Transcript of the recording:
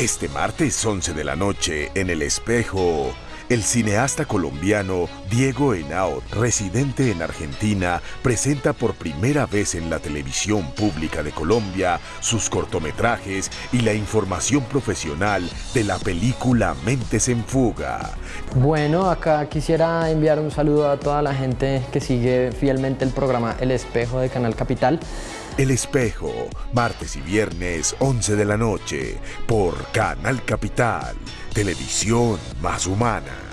Este martes 11 de la noche, en El Espejo, el cineasta colombiano Diego Henao, residente en Argentina, presenta por primera vez en la televisión pública de Colombia sus cortometrajes y la información profesional de la película Mentes en Fuga. Bueno, acá quisiera enviar un saludo a toda la gente que sigue fielmente el programa El Espejo de Canal Capital. El Espejo, martes y viernes 11 de la noche, por Canal Capital, televisión más humana.